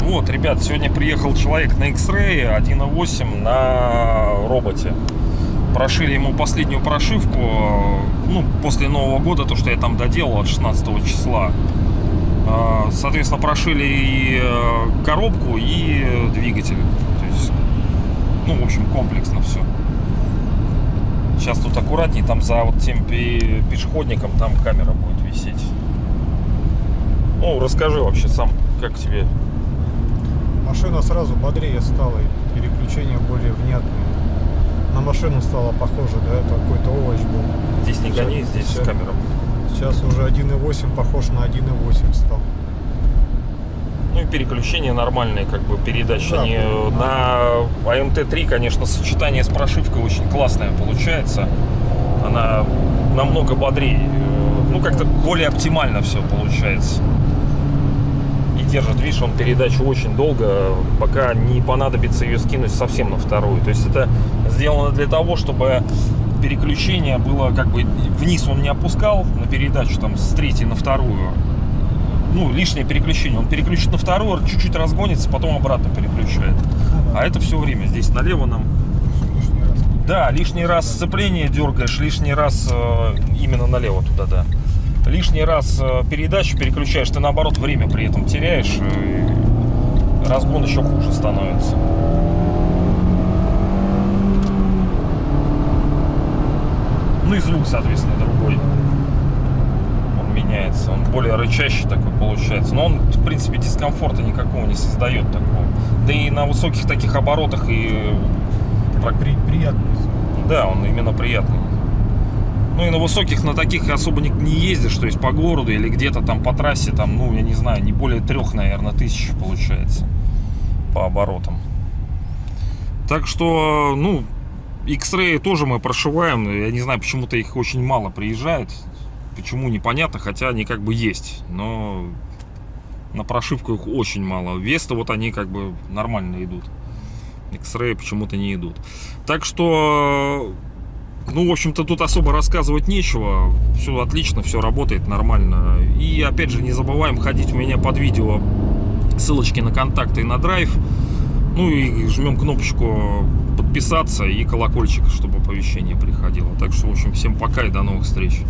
Вот, ребят, сегодня приехал человек на X-Ray 1.8 на роботе. Прошили ему последнюю прошивку, ну, после Нового года, то, что я там доделал от 16 числа. А, Соответственно, прошили и э, коробку, и двигатель. То есть, ну, в общем, комплексно все. Сейчас тут аккуратней, там за вот тем пе- пешеходником там камера будет висеть. Ну, расскажи вообще сам, как тебе Машина сразу бодрее стала, и переключение более внятное. На машину стало похоже, да, это какой-то овощ был. Здесь не гони, здесь Сейчас- камера. Сейчас уже 1.8 похож на 1.8 стал. И переключения нормальные, как бы передачи. Да, Они да. на АМТ-3, конечно, сочетание с прошивкой очень классное получается. Она намного бодрее. э, Ну, как-то более оптимально все получается. И держит, видишь, он передачу очень долго, пока не понадобится ее скинуть совсем на вторую. То есть это сделано для того, чтобы переключение было как бы вниз он не опускал на передачу там с третьей на вторую ну, лишнее переключение. Он переключит на вторую, чуть-чуть разгонится, потом обратно переключает. А это все время. Здесь налево нам. Да, лишний раз сцепление дергаешь, лишний раз э, именно налево туда, да. Лишний раз э, передачу переключаешь, ты наоборот время при этом теряешь. э, и разгон еще хуже становится. Ну и звук, соответственно, другой. Он меняется, он более рычащий такой получается. Но он, в принципе, дискомфорта никакого не создает такого. Да и на высоких таких оборотах и При, приятный да, он именно приятный. Ну и на высоких на таких особо не, не ездишь, то есть по городу или где-то там по трассе, там, ну, я не знаю, не более трех, наверное, тысяч получается по оборотам. Так что, ну, X-Ray тоже мы прошиваем. Я не знаю, почему-то их очень мало приезжает. Почему, непонятно, хотя они как бы есть. Но на прошивку их очень мало. Веста вот они как бы нормально идут. X-Ray почему-то не идут. Так что, ну, в общем-то, тут особо рассказывать нечего. Все отлично, все работает нормально. И, опять же, не забываем ходить у меня под видео ссылочки на контакты и на драйв. Ну и жмем кнопочку подписаться и колокольчик, чтобы оповещение приходило. Так что, в общем, всем пока и до новых встреч.